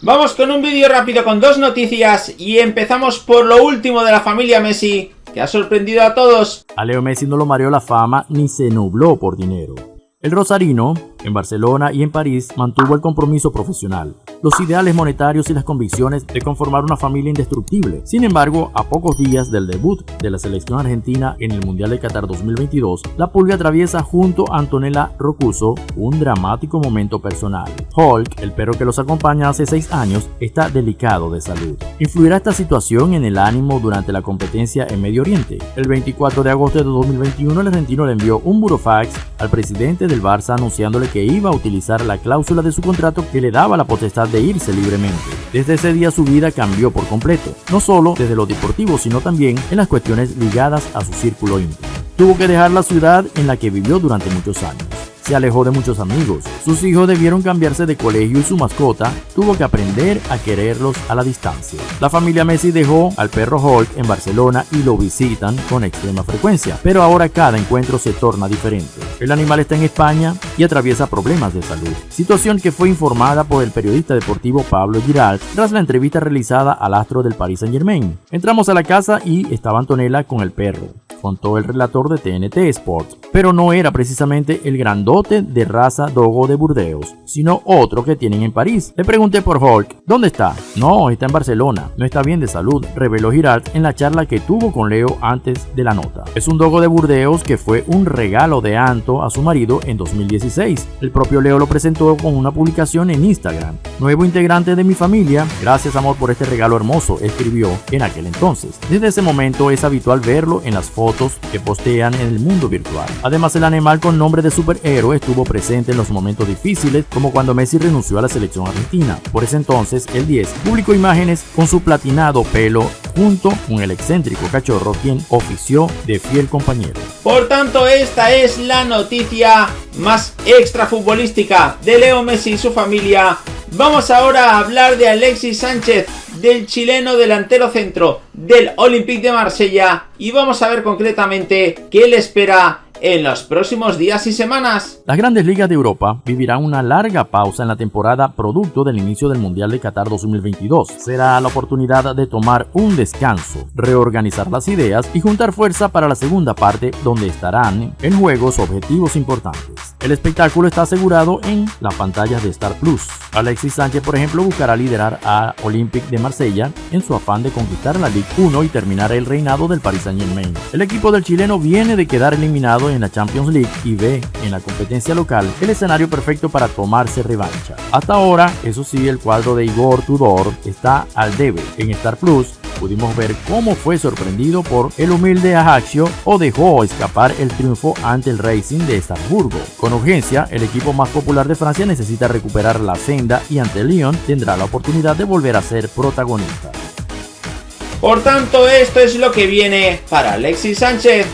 Vamos con un vídeo rápido con dos noticias y empezamos por lo último de la familia Messi, que ha sorprendido a todos. A Leo Messi no lo mareó la fama ni se nubló por dinero. El rosarino, en Barcelona y en París, mantuvo el compromiso profesional los ideales monetarios y las convicciones de conformar una familia indestructible. Sin embargo, a pocos días del debut de la selección argentina en el Mundial de Qatar 2022, la Pulga atraviesa junto a Antonella Rocuso un dramático momento personal. Hulk, el perro que los acompaña hace seis años, está delicado de salud. ¿Influirá esta situación en el ánimo durante la competencia en Medio Oriente? El 24 de agosto de 2021, el argentino le envió un burofax al presidente del Barça anunciándole que iba a utilizar la cláusula de su contrato que le daba la potestad de irse libremente. Desde ese día su vida cambió por completo, no solo desde lo deportivo, sino también en las cuestiones ligadas a su círculo íntimo. Tuvo que dejar la ciudad en la que vivió durante muchos años se alejó de muchos amigos. Sus hijos debieron cambiarse de colegio y su mascota tuvo que aprender a quererlos a la distancia. La familia Messi dejó al perro Hulk en Barcelona y lo visitan con extrema frecuencia, pero ahora cada encuentro se torna diferente. El animal está en España y atraviesa problemas de salud, situación que fue informada por el periodista deportivo Pablo Giralt tras la entrevista realizada al astro del Paris Saint Germain. Entramos a la casa y estaba Antonella con el perro contó el relator de TNT Sports, pero no era precisamente el grandote de raza Dogo de Burdeos, sino otro que tienen en París. Le pregunté por Hulk, ¿dónde está? No, está en Barcelona, no está bien de salud, reveló Girard en la charla que tuvo con Leo antes de la nota. Es un Dogo de Burdeos que fue un regalo de Anto a su marido en 2016. El propio Leo lo presentó con una publicación en Instagram. Nuevo integrante de mi familia, gracias amor por este regalo hermoso, escribió en aquel entonces. Desde ese momento es habitual verlo en las fotos que postean en el mundo virtual. Además, el animal con nombre de superhéroe estuvo presente en los momentos difíciles, como cuando Messi renunció a la selección argentina. Por ese entonces, el 10 publicó imágenes con su platinado pelo junto con el excéntrico cachorro quien ofició de fiel compañero. Por tanto, esta es la noticia más extra futbolística de Leo Messi y su familia. Vamos ahora a hablar de Alexis Sánchez, del chileno delantero centro del Olympique de Marsella y vamos a ver concretamente qué le espera en los próximos días y semanas. Las grandes ligas de Europa vivirán una larga pausa en la temporada producto del inicio del Mundial de Qatar 2022. Será la oportunidad de tomar un descanso, reorganizar las ideas y juntar fuerza para la segunda parte donde estarán en juegos objetivos importantes. El espectáculo está asegurado en la pantalla de Star Plus. Alexis Sánchez, por ejemplo, buscará liderar a Olympique de Marsella en su afán de conquistar la Ligue 1 y terminar el reinado del Paris Saint-Germain. El equipo del chileno viene de quedar eliminado en la Champions League y ve en la competencia local el escenario perfecto para tomarse revancha. Hasta ahora, eso sí, el cuadro de Igor Tudor está al debe. En Star Plus pudimos ver cómo fue sorprendido por el humilde Ajaccio o dejó escapar el triunfo ante el Racing de Estrasburgo. Con urgencia, el equipo más popular de Francia necesita recuperar la senda y ante Lyon tendrá la oportunidad de volver a ser protagonista. Por tanto, esto es lo que viene para Alexis Sánchez.